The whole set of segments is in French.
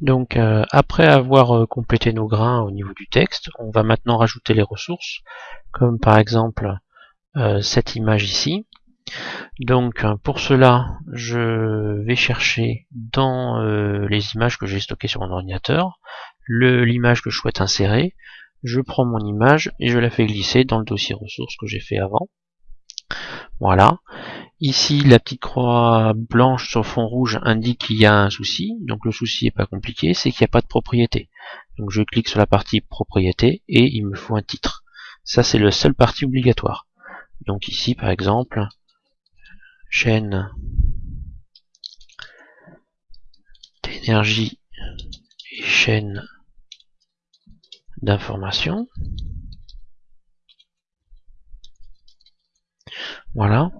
Donc euh, après avoir euh, complété nos grains au niveau du texte, on va maintenant rajouter les ressources, comme par exemple euh, cette image ici. Donc pour cela, je vais chercher dans les images que j'ai stockées sur mon ordinateur, l'image que je souhaite insérer, je prends mon image et je la fais glisser dans le dossier ressources que j'ai fait avant. Voilà. Ici, la petite croix blanche sur fond rouge indique qu'il y a un souci. Donc le souci n'est pas compliqué, c'est qu'il n'y a pas de propriété. Donc je clique sur la partie propriété et il me faut un titre. Ça, c'est la seule partie obligatoire. Donc ici, par exemple, chaîne d'énergie et chaîne d'information. Voilà.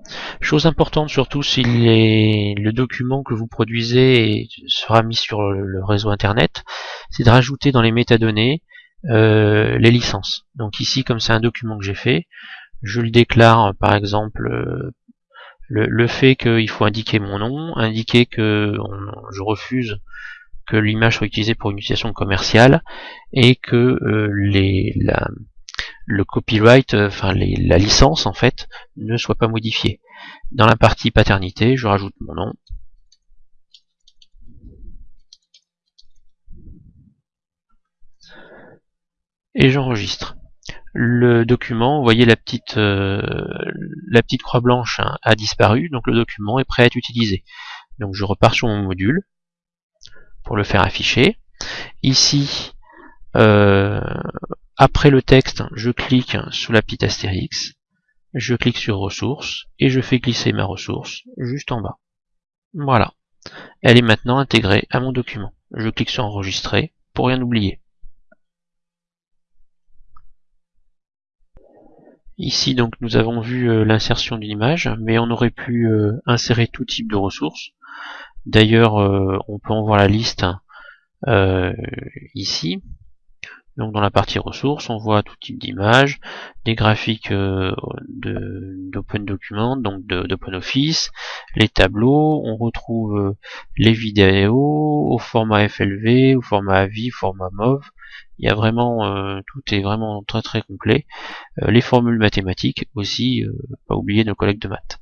Chose importante surtout si le document que vous produisez sera mis sur le réseau internet, c'est de rajouter dans les métadonnées euh, les licences. Donc ici, comme c'est un document que j'ai fait, je le déclare par exemple euh, le, fait qu'il faut indiquer mon nom, indiquer que je refuse que l'image soit utilisée pour une utilisation commerciale et que euh, les, la, le copyright, euh, enfin la licence en fait, ne soit pas modifiée. Dans la partie paternité, je rajoute mon nom. Et j'enregistre. Le document, vous voyez la petite, euh, la petite croix blanche hein, a disparu, donc le document est prêt à être utilisé. Donc je repars sur mon module pour le faire afficher. Ici, euh, après le texte, je clique sous la petite astérix, je clique sur ressources et je fais glisser ma ressource juste en bas. Voilà. Elle est maintenant intégrée à mon document. Je clique sur enregistrer pour rien oublier. Ici donc nous avons vu euh, l'insertion d'une image, mais on aurait pu euh, insérer tout type de ressources. D'ailleurs, euh, on peut en voir la liste ici. Donc dans la partie ressources, on voit tout type d'images, des graphiques euh, d'Open Document, donc d'OpenOffice, les tableaux, on retrouve euh, les vidéos au format FLV, au format AVI, format MOV. Il y a vraiment, euh, tout est vraiment très très complet. les formules mathématiques aussi, pas oublier nos collègues de maths.